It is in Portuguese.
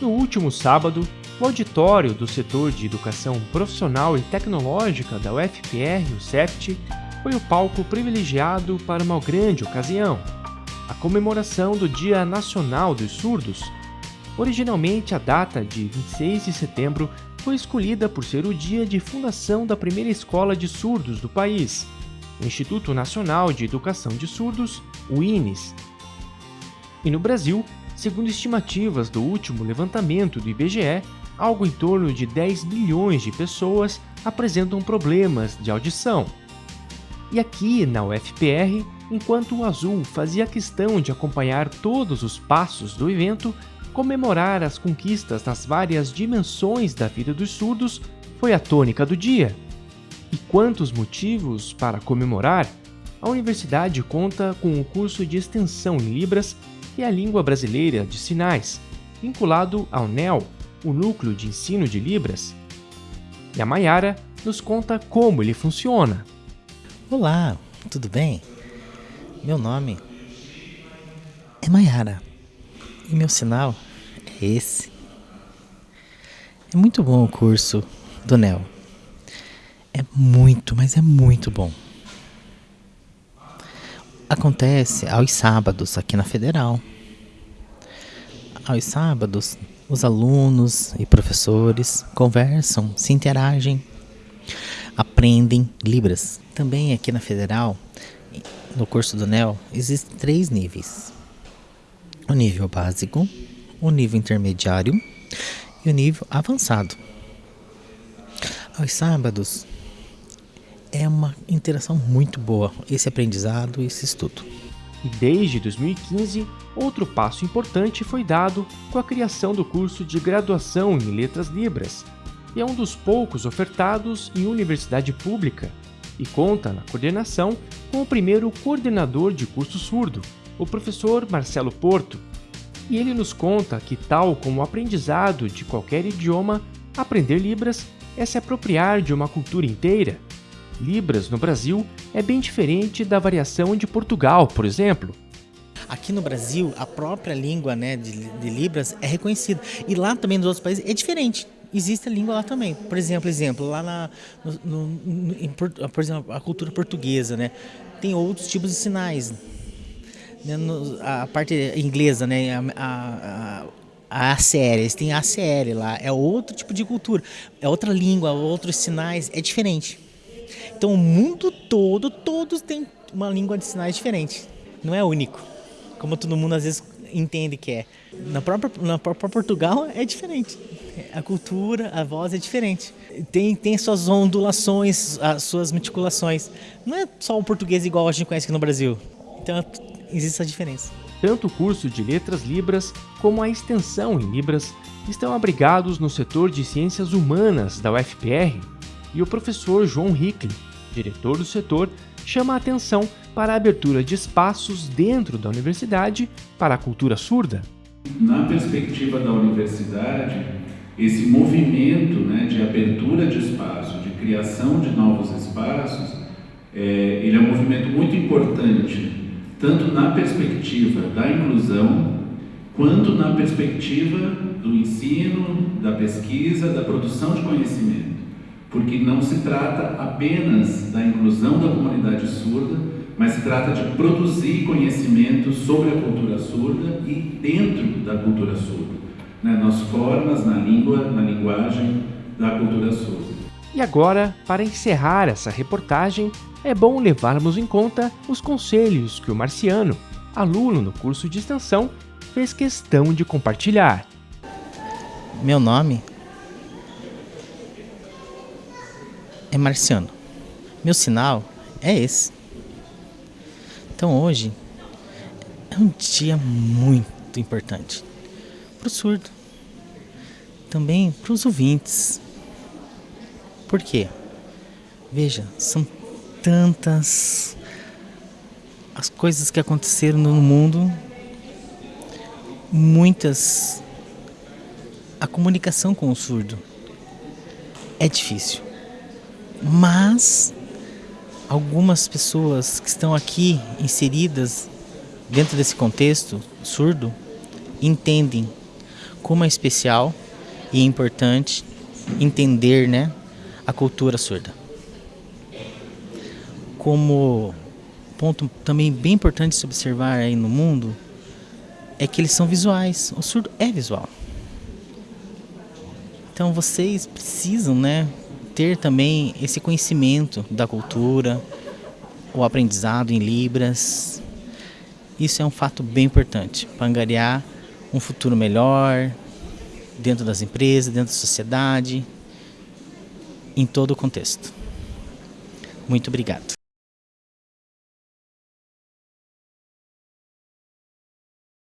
No último sábado, o auditório do setor de educação profissional e tecnológica da UFPR, o CEFT, foi o palco privilegiado para uma grande ocasião, a comemoração do Dia Nacional dos Surdos. Originalmente, a data de 26 de setembro foi escolhida por ser o dia de fundação da primeira escola de surdos do país, o Instituto Nacional de Educação de Surdos, o INES. E no Brasil, segundo estimativas do último levantamento do IBGE, algo em torno de 10 milhões de pessoas apresentam problemas de audição. E aqui na UFPR, enquanto o Azul fazia questão de acompanhar todos os passos do evento, comemorar as conquistas nas várias dimensões da vida dos surdos foi a tônica do dia. E quantos motivos para comemorar? A universidade conta com um curso de extensão em Libras, é a língua brasileira de sinais, vinculado ao NEL, o Núcleo de Ensino de Libras. E a Mayara nos conta como ele funciona. Olá, tudo bem? Meu nome é Mayara e meu sinal é esse. É muito bom o curso do NEL. É muito, mas é muito bom. Acontece aos sábados aqui na Federal. Aos sábados, os alunos e professores conversam, se interagem, aprendem Libras. Também aqui na Federal, no curso do NEL, existem três níveis: o nível básico, o nível intermediário e o nível avançado. Aos sábados é uma interação muito boa esse aprendizado e esse estudo. E desde 2015, outro passo importante foi dado com a criação do curso de graduação em Letras Libras, que é um dos poucos ofertados em universidade pública e conta na coordenação com o primeiro coordenador de curso surdo, o professor Marcelo Porto. E ele nos conta que, tal como o aprendizado de qualquer idioma, aprender Libras é se apropriar de uma cultura inteira Libras no Brasil é bem diferente da variação de Portugal, por exemplo. Aqui no Brasil, a própria língua né, de, de Libras é reconhecida. E lá também nos outros países é diferente existe a língua lá também. Por exemplo, exemplo lá na, no, no, em, por exemplo, a cultura portuguesa, né, tem outros tipos de sinais. Né, no, a parte inglesa, né, a, a, a ACL, eles têm ACL lá, é outro tipo de cultura, é outra língua, outros sinais, é diferente. Então o mundo todo, todos têm uma língua de sinais diferente. Não é único, como todo mundo às vezes entende que é. Na própria, na própria Portugal é diferente. A cultura, a voz é diferente. Tem, tem suas ondulações, as suas meticulações. Não é só o português igual a gente conhece aqui no Brasil. Então existe essa diferença. Tanto o curso de Letras Libras como a extensão em Libras estão abrigados no setor de Ciências Humanas da UFPR e o professor João Hickley diretor do setor, chama a atenção para a abertura de espaços dentro da universidade para a cultura surda. Na perspectiva da universidade, esse movimento né, de abertura de espaço, de criação de novos espaços, é, ele é um movimento muito importante, tanto na perspectiva da inclusão, quanto na perspectiva do ensino, da pesquisa, da produção de conhecimento porque não se trata apenas da inclusão da comunidade surda, mas se trata de produzir conhecimento sobre a cultura surda e dentro da cultura surda, né, nas formas, na língua, na linguagem da cultura surda. E agora, para encerrar essa reportagem, é bom levarmos em conta os conselhos que o Marciano, aluno no curso de extensão, fez questão de compartilhar. Meu nome é marciano. Meu sinal é esse. Então hoje é um dia muito importante para o surdo, também para os ouvintes. Por quê? Veja, são tantas as coisas que aconteceram no mundo, muitas. A comunicação com o surdo é difícil. Mas algumas pessoas que estão aqui inseridas dentro desse contexto surdo entendem como é especial e importante entender né, a cultura surda. Como ponto também bem importante se observar aí no mundo é que eles são visuais. O surdo é visual. Então vocês precisam, né, ter também esse conhecimento da cultura, o aprendizado em libras. Isso é um fato bem importante para angariar um futuro melhor dentro das empresas, dentro da sociedade, em todo o contexto. Muito obrigado.